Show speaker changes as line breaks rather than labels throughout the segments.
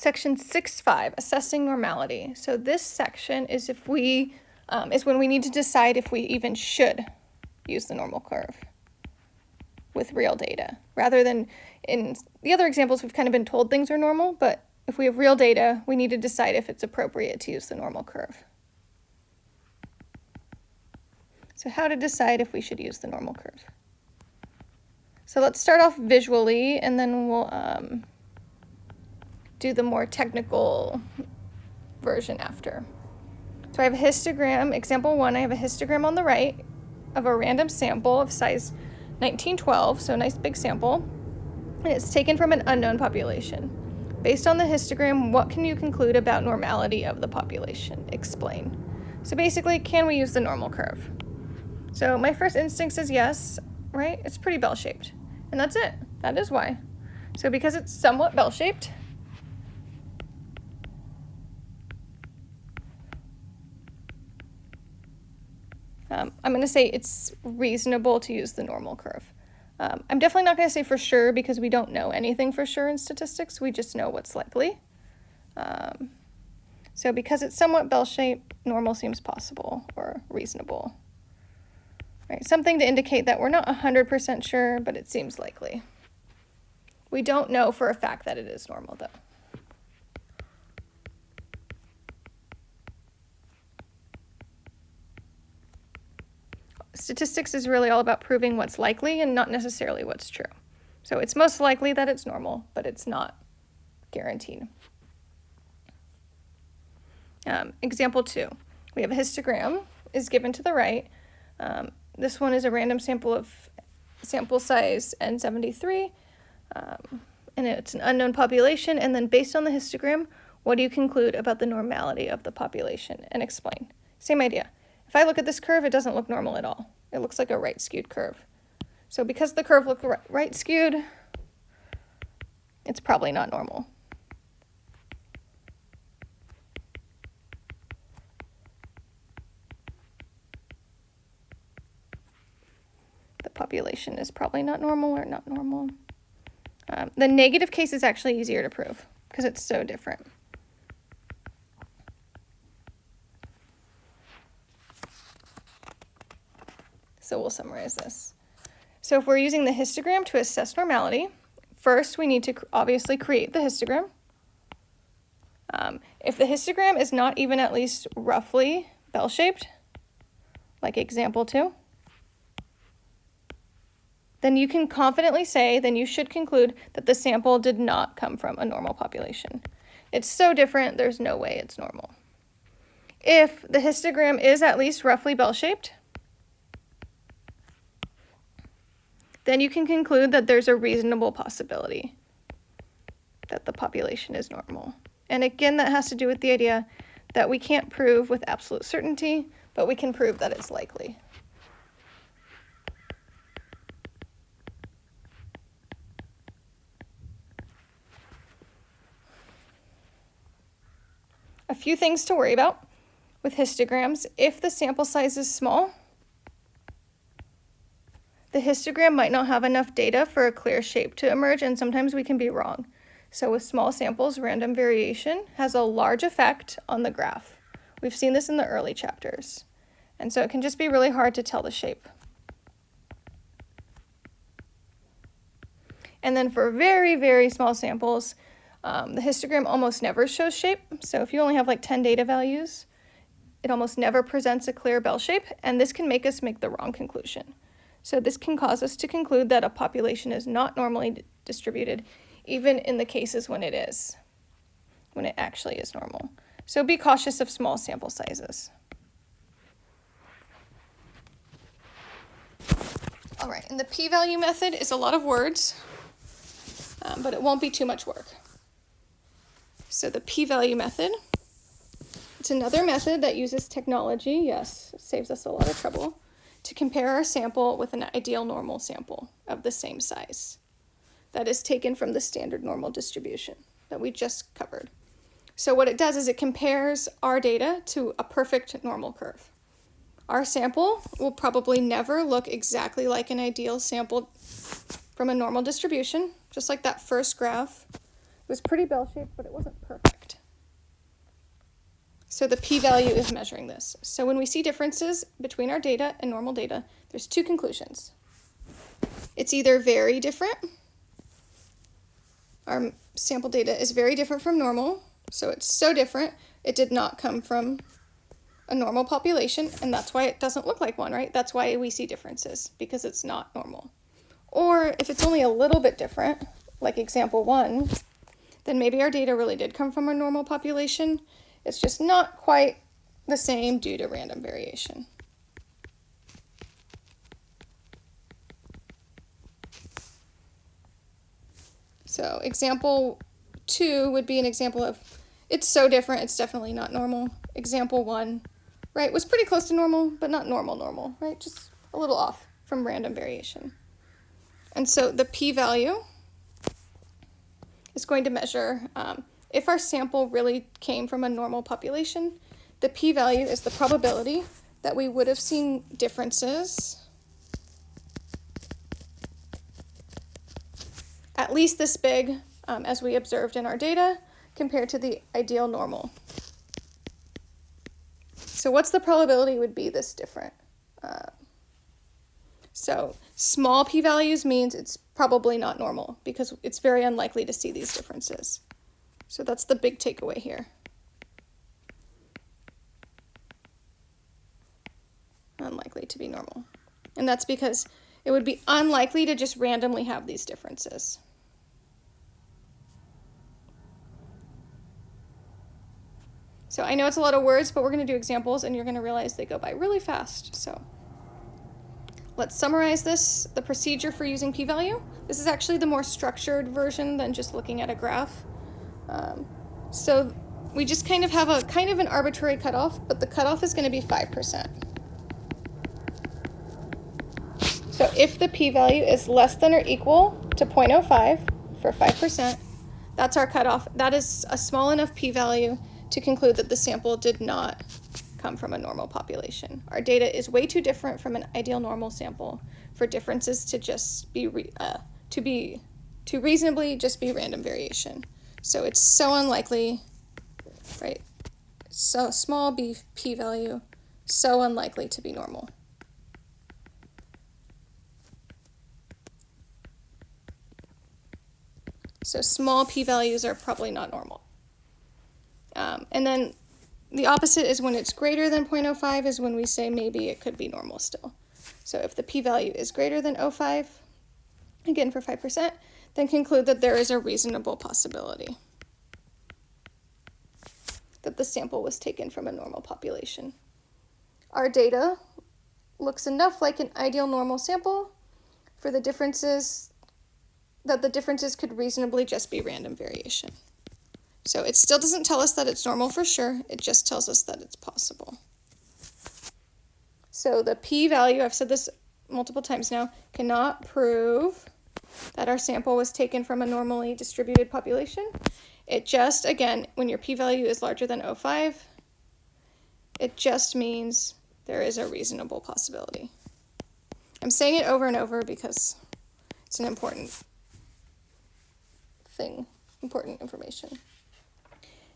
Section 6.5, assessing normality. So this section is if we, um, is when we need to decide if we even should use the normal curve with real data. Rather than in the other examples, we've kind of been told things are normal, but if we have real data, we need to decide if it's appropriate to use the normal curve. So how to decide if we should use the normal curve. So let's start off visually and then we'll um, do the more technical version after. So I have a histogram, example one, I have a histogram on the right of a random sample of size 1912, so a nice big sample, and it's taken from an unknown population. Based on the histogram, what can you conclude about normality of the population? Explain. So basically, can we use the normal curve? So my first instinct says yes, right? It's pretty bell-shaped. And that's it. That is why. So because it's somewhat bell-shaped, Um, I'm going to say it's reasonable to use the normal curve. Um, I'm definitely not going to say for sure because we don't know anything for sure in statistics. We just know what's likely. Um, so because it's somewhat bell-shaped, normal seems possible or reasonable. Right, something to indicate that we're not 100% sure, but it seems likely. We don't know for a fact that it is normal though. Statistics is really all about proving what's likely and not necessarily what's true. So it's most likely that it's normal, but it's not guaranteed. Um, example two, we have a histogram is given to the right. Um, this one is a random sample of sample size N73, um, and it's an unknown population. And then based on the histogram, what do you conclude about the normality of the population and explain? Same idea. If I look at this curve, it doesn't look normal at all. It looks like a right skewed curve. So because the curve looks right skewed, it's probably not normal. The population is probably not normal or not normal. Um, the negative case is actually easier to prove because it's so different. So we'll summarize this. So if we're using the histogram to assess normality, first we need to obviously create the histogram. Um, if the histogram is not even at least roughly bell-shaped, like example two, then you can confidently say, then you should conclude that the sample did not come from a normal population. It's so different, there's no way it's normal. If the histogram is at least roughly bell-shaped, then you can conclude that there's a reasonable possibility that the population is normal. And again, that has to do with the idea that we can't prove with absolute certainty, but we can prove that it's likely. A few things to worry about with histograms. If the sample size is small, the histogram might not have enough data for a clear shape to emerge, and sometimes we can be wrong. So with small samples, random variation has a large effect on the graph. We've seen this in the early chapters. And so it can just be really hard to tell the shape. And then for very, very small samples, um, the histogram almost never shows shape. So if you only have like 10 data values, it almost never presents a clear bell shape, and this can make us make the wrong conclusion. So this can cause us to conclude that a population is not normally distributed, even in the cases when it is, when it actually is normal. So be cautious of small sample sizes. All right, and the p-value method is a lot of words, um, but it won't be too much work. So the p-value method, it's another method that uses technology. Yes, saves us a lot of trouble to compare our sample with an ideal normal sample of the same size. That is taken from the standard normal distribution that we just covered. So what it does is it compares our data to a perfect normal curve. Our sample will probably never look exactly like an ideal sample from a normal distribution, just like that first graph. It was pretty bell-shaped, but it wasn't perfect. So the p-value is measuring this. So when we see differences between our data and normal data, there's two conclusions. It's either very different, our sample data is very different from normal, so it's so different, it did not come from a normal population, and that's why it doesn't look like one, right? That's why we see differences, because it's not normal. Or if it's only a little bit different, like example one, then maybe our data really did come from a normal population. It's just not quite the same due to random variation. So example two would be an example of it's so different, it's definitely not normal. Example one, right, was pretty close to normal, but not normal normal, right? Just a little off from random variation. And so the p-value is going to measure um, if our sample really came from a normal population, the p-value is the probability that we would have seen differences at least this big um, as we observed in our data compared to the ideal normal. So what's the probability would be this different? Uh, so small p-values means it's probably not normal because it's very unlikely to see these differences. So that's the big takeaway here. Unlikely to be normal. And that's because it would be unlikely to just randomly have these differences. So I know it's a lot of words, but we're going to do examples and you're going to realize they go by really fast. So Let's summarize this, the procedure for using p-value. This is actually the more structured version than just looking at a graph. Um, so we just kind of have a kind of an arbitrary cutoff, but the cutoff is going to be 5%. So if the p-value is less than or equal to 0.05 for 5%, that's our cutoff. That is a small enough p-value to conclude that the sample did not come from a normal population. Our data is way too different from an ideal normal sample for differences to just be uh, to be to reasonably just be random variation. So it's so unlikely, right? So small b p-value, so unlikely to be normal. So small p-values are probably not normal. Um, and then the opposite is when it's greater than 0.05 is when we say maybe it could be normal still. So if the p-value is greater than 0.05, again for 5%, then conclude that there is a reasonable possibility that the sample was taken from a normal population. Our data looks enough like an ideal normal sample for the differences that the differences could reasonably just be random variation. So it still doesn't tell us that it's normal for sure, it just tells us that it's possible. So the p-value, I've said this multiple times now, cannot prove that our sample was taken from a normally distributed population. It just, again, when your p-value is larger than 0.05, it just means there is a reasonable possibility. I'm saying it over and over because it's an important thing, important information.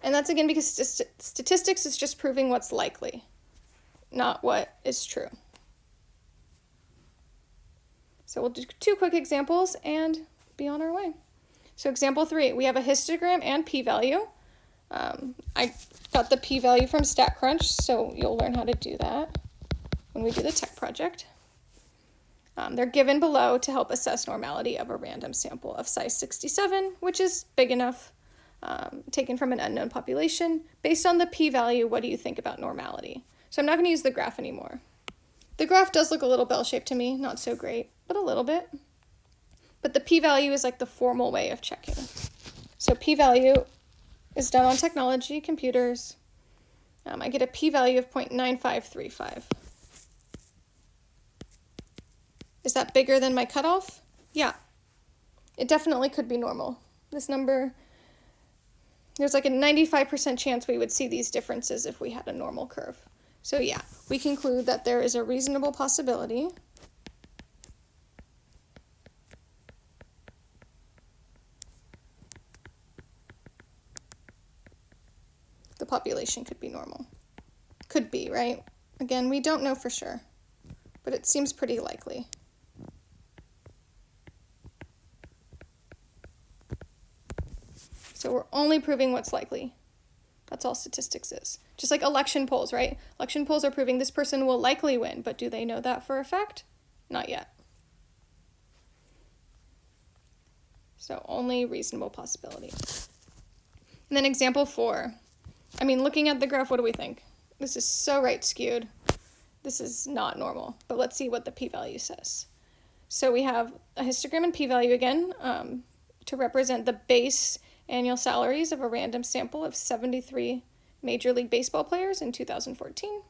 And that's again because st statistics is just proving what's likely, not what is true. So we'll do two quick examples and be on our way. So example three, we have a histogram and p-value. Um, I got the p-value from StatCrunch, so you'll learn how to do that when we do the tech project. Um, they're given below to help assess normality of a random sample of size 67, which is big enough um, taken from an unknown population. Based on the p-value, what do you think about normality? So I'm not going to use the graph anymore. The graph does look a little bell-shaped to me, not so great, but a little bit. But the p-value is like the formal way of checking. So p-value is done on technology, computers. Um, I get a p-value of 0.9535. Is that bigger than my cutoff? Yeah. It definitely could be normal. This number there's like a 95% chance we would see these differences if we had a normal curve. So yeah, we conclude that there is a reasonable possibility the population could be normal. Could be, right? Again, we don't know for sure, but it seems pretty likely. So we're only proving what's likely. That's all statistics is. Just like election polls, right? Election polls are proving this person will likely win, but do they know that for a fact? Not yet. So only reasonable possibility. And then example four. I mean, looking at the graph, what do we think? This is so right skewed. This is not normal, but let's see what the p-value says. So we have a histogram and p-value again um, to represent the base annual salaries of a random sample of 73 Major League Baseball players in 2014.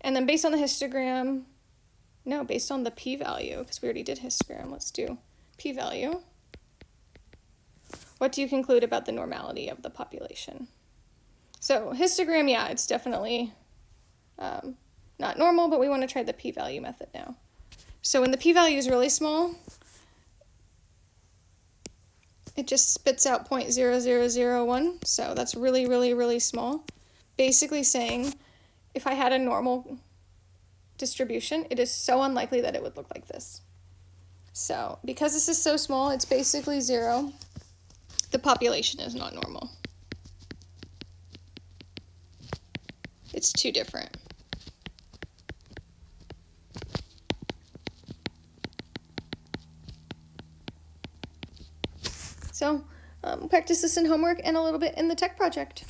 And then based on the histogram, no, based on the p-value, because we already did histogram, let's do p-value. What do you conclude about the normality of the population? So histogram, yeah, it's definitely um, not normal, but we want to try the p-value method now. So when the p-value is really small, it just spits out 0.0001, so that's really, really, really small. Basically saying, if I had a normal distribution, it is so unlikely that it would look like this. So, because this is so small, it's basically zero. The population is not normal. It's too different. So um, practice this in homework and a little bit in the tech project.